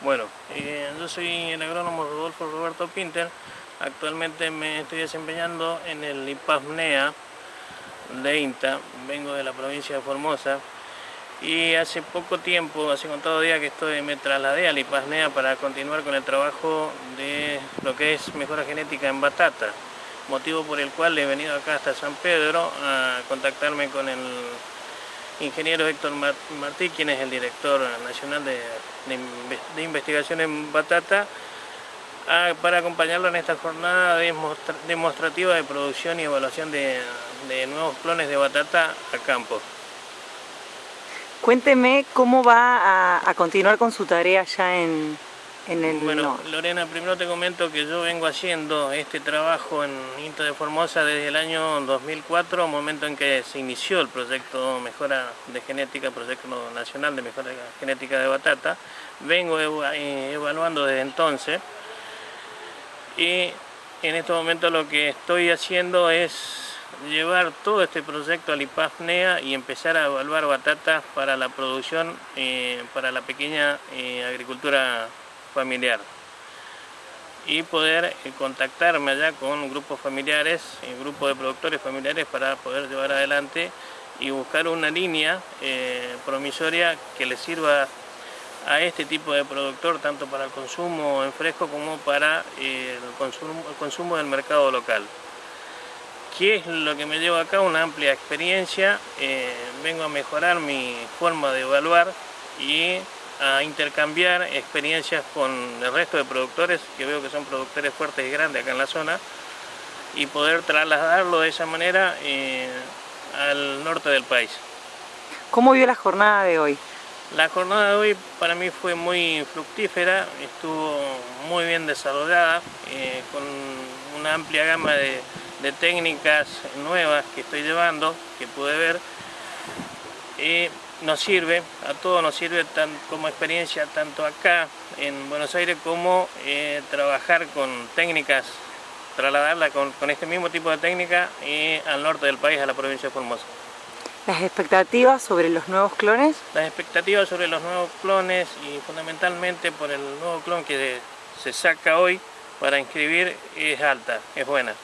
Bueno, eh, yo soy el agrónomo Rodolfo Roberto Pinter. Actualmente me estoy desempeñando en el IPASNEA de INTA. Vengo de la provincia de Formosa. Y hace poco tiempo, hace contado día que estoy, me trasladé al IPASNEA para continuar con el trabajo de lo que es mejora genética en batata. Motivo por el cual he venido acá hasta San Pedro a contactarme con el ingeniero Héctor Martí, quien es el director nacional de, investigación en batata, para acompañarlo en esta jornada demostrativa de producción y evaluación de, nuevos clones de batata a campo. Cuénteme cómo va a continuar con su tarea ya en, bueno, Lorena, primero te comento que yo vengo haciendo este trabajo en INTA de Formosa desde el año 2004, momento en que se inició el proyecto Mejora de Genética, proyecto nacional de Mejora Genética de Batata. Vengo eh, evaluando desde entonces y en este momento lo que estoy haciendo es llevar todo este proyecto al IPAFNEA y empezar a evaluar batatas para la producción, eh, para la pequeña eh, agricultura familiar y poder eh, contactarme allá con grupos familiares, un grupo de productores familiares para poder llevar adelante y buscar una línea eh, promisoria que le sirva a este tipo de productor tanto para el consumo en fresco como para eh, el consumo del mercado local. ¿Qué es lo que me lleva acá? Una amplia experiencia, vengo a mejorar mi forma de evaluar y a intercambiar experiencias con el resto de productores, que veo que son productores fuertes y grandes acá en la zona, y poder trasladarlo de esa manera eh, al norte del país. ¿Cómo vio la jornada de hoy? La jornada de hoy para mí fue muy fructífera, estuvo muy bien desarrollada, eh, con una amplia gama de, de, técnicas nuevas que estoy llevando, que pude ver. Eh, nos sirve, a todos nos sirve tan, como experiencia tanto acá en Buenos Aires como eh, trabajar con técnicas, trasladarla con, este mismo tipo de técnica y al norte del país, a la provincia de Formosa. ¿Las expectativas sobre los nuevos clones? Las expectativas sobre los nuevos clones y fundamentalmente por el nuevo clon que se saca hoy para inscribir es alta, es buena.